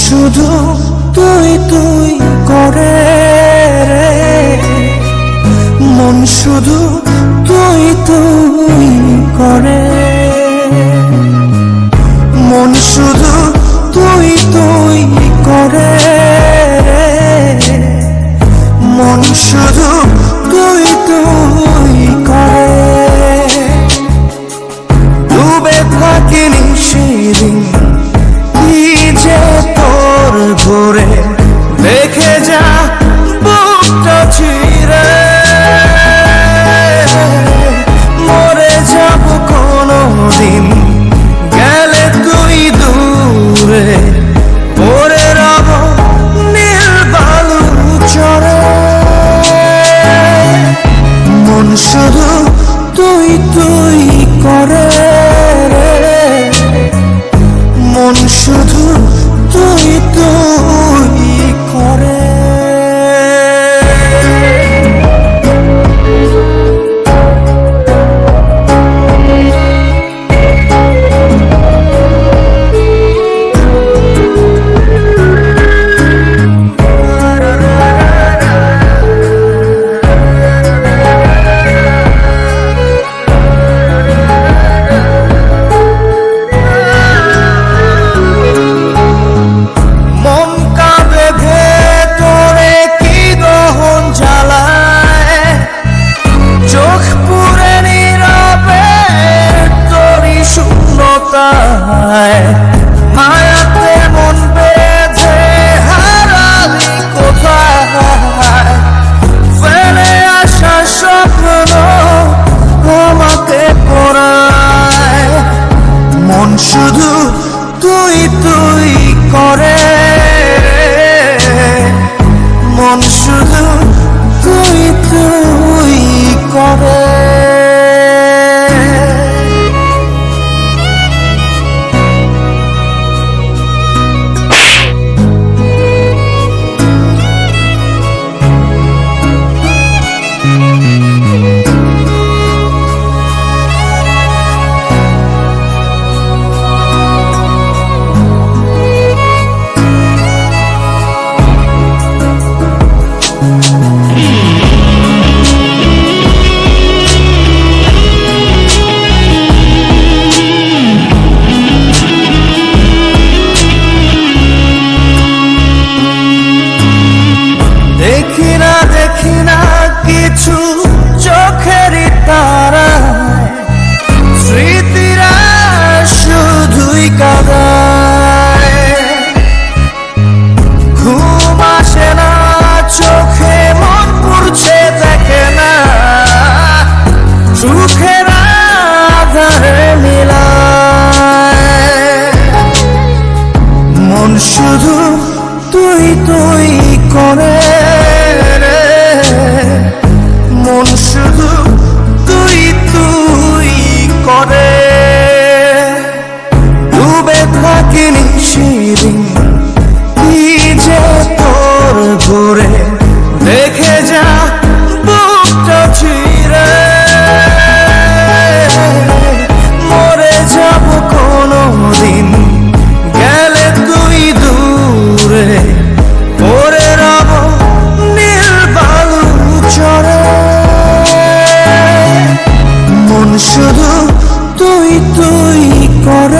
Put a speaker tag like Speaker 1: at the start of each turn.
Speaker 1: শুধু তুই তুই করে মন শুধু করে tay শুধু তুই তুই কর